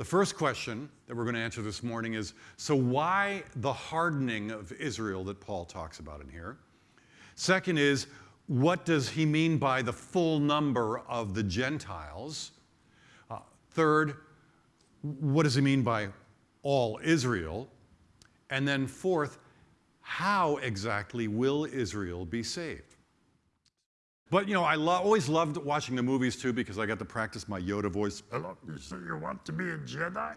The first question that we're going to answer this morning is so, why the hardening of Israel that Paul talks about in here? Second is, what does he mean by the full number of the Gentiles? Uh, third, what does he mean by all Israel? And then fourth, how exactly will Israel be saved? But you know, I lo always loved watching the movies too because I got to practice my Yoda voice. Hello, you say you want to be a Jedi?